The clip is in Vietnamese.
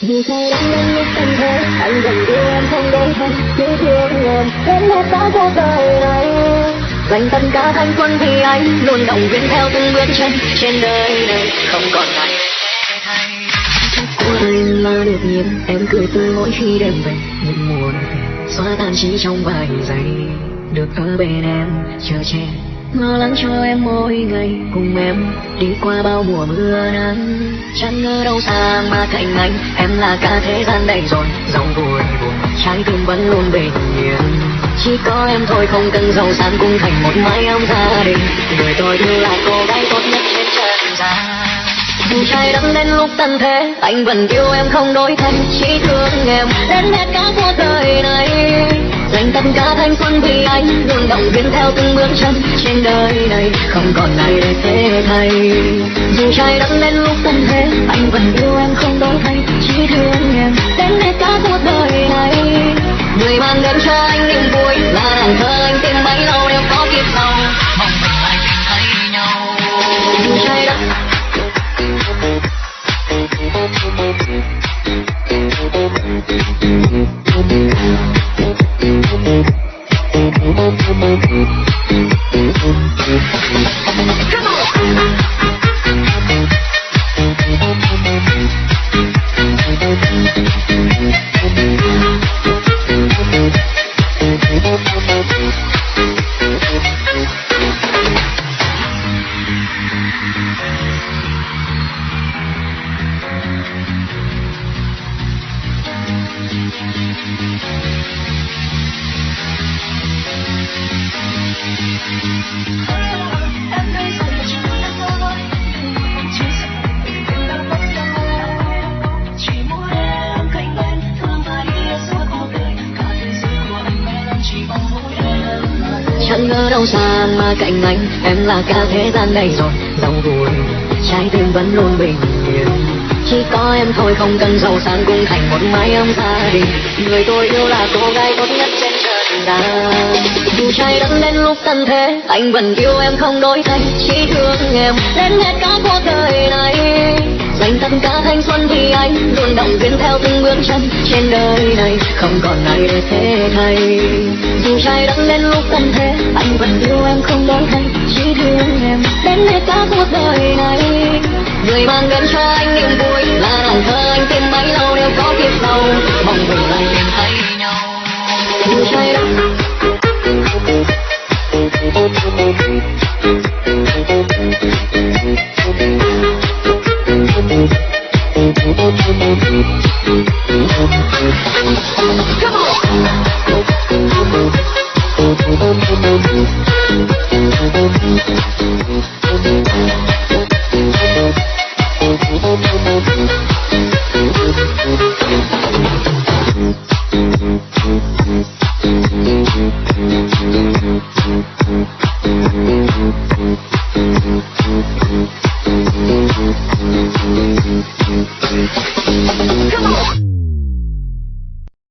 Vì say đắm đến lúc tâm thế Anh vẫn yêu em không đổi thay Chỉ thương em. Đến hết cả cuộc đời này. Dành tất cả thanh quân vì anh, Luôn động viên theo từng bước chân Trên đời này. Không còn ai thay Của anh là được nhìn Em cười tươi mỗi khi đêm về. Những mùa xóa tan chỉ trong vài giây, Được ở bên em, chờ che lo lắng cho em mỗi ngày. Cùng em đi qua bao mùa mưa nắng. Chẳng ngờ đâu xa mà cạnh anh, em là cả thế gian đầy rồi dòng vui buồn, trái tim vẫn luôn bình yên. Chỉ có em thôi không cần giàu sang cũng thành một mái ấm gia đình. Người tôi yêu là cô gái tốt nhất trên trần gian. Dù trái đất đến lúc tận thế, anh vẫn yêu em không đổi thay chỉ thương em đến hết cả cuộc đời này dành tất cả thanh xuân vì anh luôn động viên theo từng bước chân trên đời này. Không còn ai để thế thay. Dù trái đất lên lúc tận thế, anh vẫn yêu em không đổi thay. Chỉ thương em đến hết cả cuộc đời này. Người mang đến cho anh niềm vui là đàn thơ chẳng ngờ đâu xa mà cạnh anh em là cả thế gian này rồi giàu vui trái tim vẫn luôn bình yên. Chỉ có em thôi, không cần giàu sang cũng thành một mái ấm gia đình. Người tôi yêu là cô gái tốt nhất trên trần gian dù trái đất đến lúc tận thế, anh vẫn yêu em không đổi thay. Chỉ thương em, đến hết cả cuộc đời này dành tất cả thanh xuân vì anh luôn động viên theo từng bước chân trên đời này. Không còn ai để thế thay. Dù trái đất lên lúc tận thế, anh vẫn yêu em không đổi thay. Chỉ thương em đến hết cả cuộc đời này. Người mang đến cho anh niềm vui là nàng thơ anh tìm bấy lâu đều có kiếp sau mong mình lại tìm thấy nhau. Dù trái đất Come on. Thank you.